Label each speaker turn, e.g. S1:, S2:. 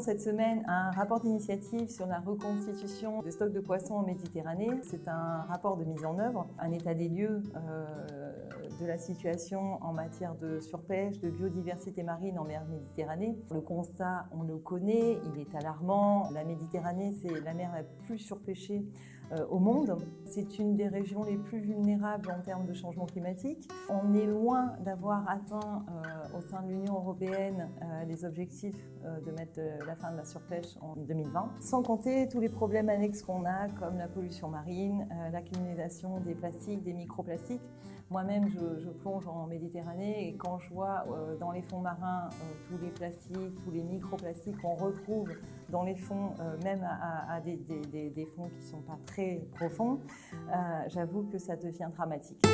S1: cette semaine un rapport d'initiative sur la reconstitution des stocks de poissons en Méditerranée. C'est un rapport de mise en œuvre, un état des lieux euh, de la situation en matière de surpêche, de biodiversité marine en mer Méditerranée. Le constat, on le connaît, il est alarmant. La Méditerranée, c'est la mer la plus surpêchée euh, au monde. C'est une des régions les plus vulnérables en termes de changement climatique. On est loin d'avoir atteint euh, au sein de l'Union européenne euh, les objectifs de mettre la fin de la surpêche en 2020, sans compter tous les problèmes annexes qu'on a, comme la pollution marine, l'accumulation des plastiques, des microplastiques. Moi-même, je, je, plonge en Méditerranée et quand je vois dans les fonds marins tous les plastiques, tous les microplastiques qu'on retrouve dans les fonds, même à, des, fonds qui ne sont pas très profond, euh, j'avoue que ça devient dramatique.